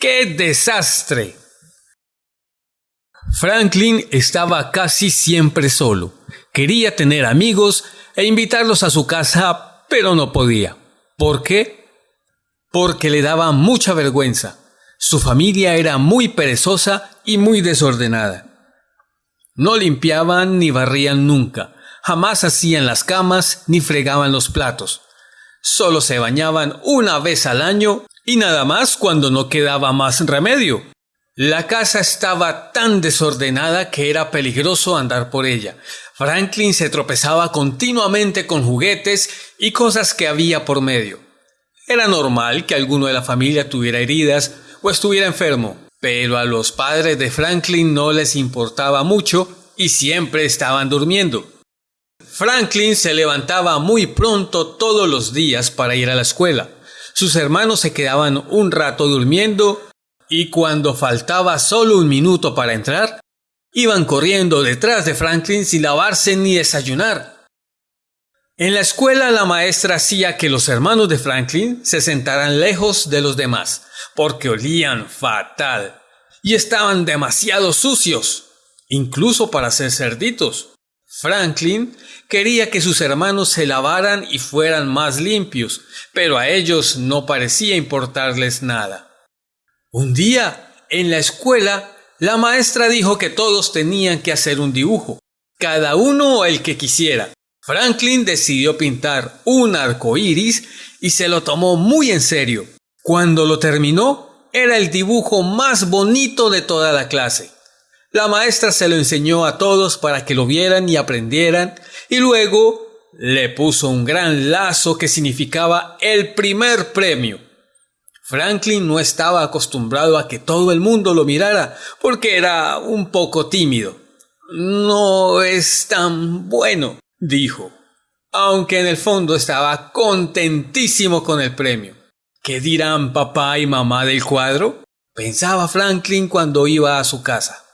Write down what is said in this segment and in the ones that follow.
¡Qué desastre! Franklin estaba casi siempre solo. Quería tener amigos e invitarlos a su casa, pero no podía. ¿Por qué? Porque le daba mucha vergüenza. Su familia era muy perezosa y muy desordenada. No limpiaban ni barrían nunca, jamás hacían las camas ni fregaban los platos. Solo se bañaban una vez al año y nada más cuando no quedaba más remedio. La casa estaba tan desordenada que era peligroso andar por ella. Franklin se tropezaba continuamente con juguetes y cosas que había por medio. Era normal que alguno de la familia tuviera heridas o estuviera enfermo, pero a los padres de Franklin no les importaba mucho y siempre estaban durmiendo. Franklin se levantaba muy pronto todos los días para ir a la escuela. Sus hermanos se quedaban un rato durmiendo y cuando faltaba solo un minuto para entrar, iban corriendo detrás de Franklin sin lavarse ni desayunar. En la escuela la maestra hacía que los hermanos de Franklin se sentaran lejos de los demás, porque olían fatal y estaban demasiado sucios, incluso para ser cerditos. Franklin quería que sus hermanos se lavaran y fueran más limpios, pero a ellos no parecía importarles nada. Un día, en la escuela, la maestra dijo que todos tenían que hacer un dibujo, cada uno el que quisiera. Franklin decidió pintar un arco iris y se lo tomó muy en serio. Cuando lo terminó, era el dibujo más bonito de toda la clase. La maestra se lo enseñó a todos para que lo vieran y aprendieran, y luego le puso un gran lazo que significaba el primer premio. Franklin no estaba acostumbrado a que todo el mundo lo mirara, porque era un poco tímido. No es tan bueno, dijo, aunque en el fondo estaba contentísimo con el premio. ¿Qué dirán papá y mamá del cuadro? pensaba Franklin cuando iba a su casa.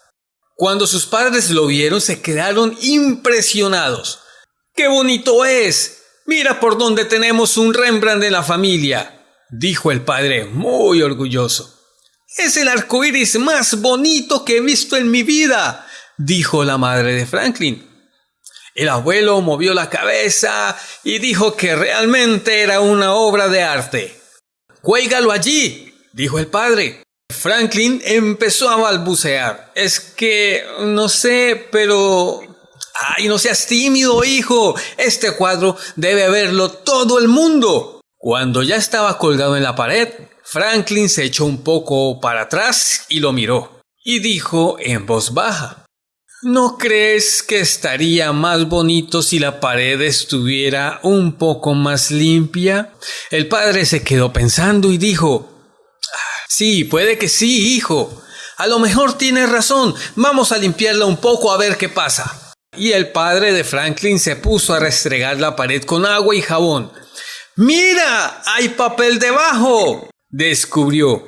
Cuando sus padres lo vieron se quedaron impresionados. ¡Qué bonito es! Mira por dónde tenemos un Rembrandt en la familia dijo el padre muy orgulloso. Es el arco iris más bonito que he visto en mi vida, dijo la madre de Franklin. El abuelo movió la cabeza y dijo que realmente era una obra de arte. Cuélgalo allí, dijo el padre. Franklin empezó a balbucear. Es que no sé, pero... ¡Ay, no seas tímido, hijo! Este cuadro debe verlo todo el mundo. Cuando ya estaba colgado en la pared, Franklin se echó un poco para atrás y lo miró, y dijo en voz baja, ¿No crees que estaría más bonito si la pared estuviera un poco más limpia? El padre se quedó pensando y dijo, Sí, puede que sí, hijo. A lo mejor tienes razón. Vamos a limpiarla un poco a ver qué pasa. Y el padre de Franklin se puso a restregar la pared con agua y jabón. ¡Mira! ¡Hay papel debajo! descubrió.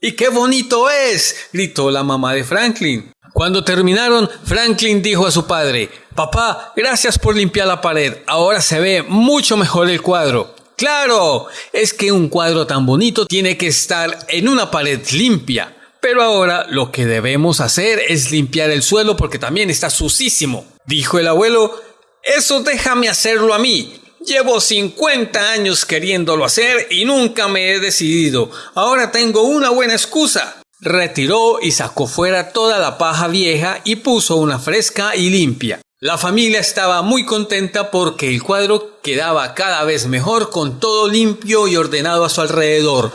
¡Y qué bonito es! gritó la mamá de Franklin. Cuando terminaron, Franklin dijo a su padre, Papá, gracias por limpiar la pared. Ahora se ve mucho mejor el cuadro. Claro, es que un cuadro tan bonito tiene que estar en una pared limpia. Pero ahora lo que debemos hacer es limpiar el suelo porque también está sucísimo. Dijo el abuelo, eso déjame hacerlo a mí. Llevo 50 años queriéndolo hacer y nunca me he decidido. Ahora tengo una buena excusa. Retiró y sacó fuera toda la paja vieja y puso una fresca y limpia. La familia estaba muy contenta porque el cuadro quedaba cada vez mejor con todo limpio y ordenado a su alrededor.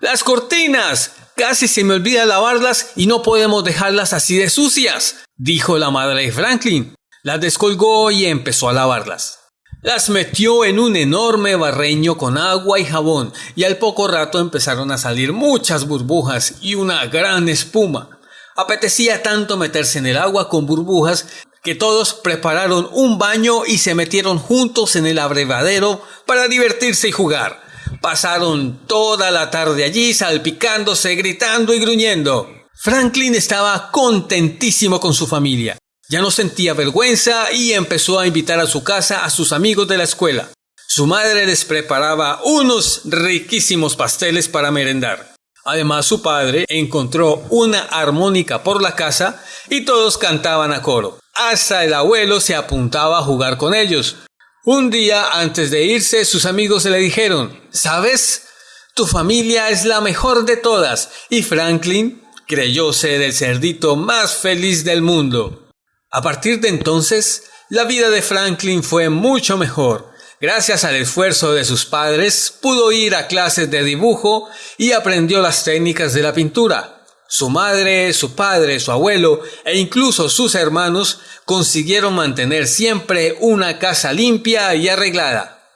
Las cortinas. Casi se me olvida lavarlas y no podemos dejarlas así de sucias, dijo la madre de Franklin. Las descolgó y empezó a lavarlas. Las metió en un enorme barreño con agua y jabón y al poco rato empezaron a salir muchas burbujas y una gran espuma. Apetecía tanto meterse en el agua con burbujas que todos prepararon un baño y se metieron juntos en el abrevadero para divertirse y jugar. Pasaron toda la tarde allí salpicándose, gritando y gruñendo. Franklin estaba contentísimo con su familia. Ya no sentía vergüenza y empezó a invitar a su casa a sus amigos de la escuela. Su madre les preparaba unos riquísimos pasteles para merendar. Además, su padre encontró una armónica por la casa y todos cantaban a coro. Hasta el abuelo se apuntaba a jugar con ellos. Un día antes de irse, sus amigos le dijeron, ¿sabes? Tu familia es la mejor de todas y Franklin creyó ser el cerdito más feliz del mundo. A partir de entonces, la vida de Franklin fue mucho mejor. Gracias al esfuerzo de sus padres, pudo ir a clases de dibujo y aprendió las técnicas de la pintura. Su madre, su padre, su abuelo e incluso sus hermanos consiguieron mantener siempre una casa limpia y arreglada.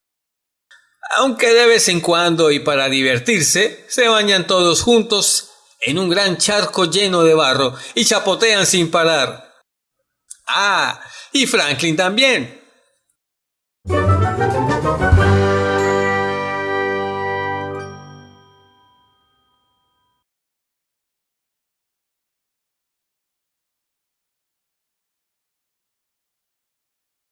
Aunque de vez en cuando y para divertirse, se bañan todos juntos en un gran charco lleno de barro y chapotean sin parar. Ah, y Franklin también.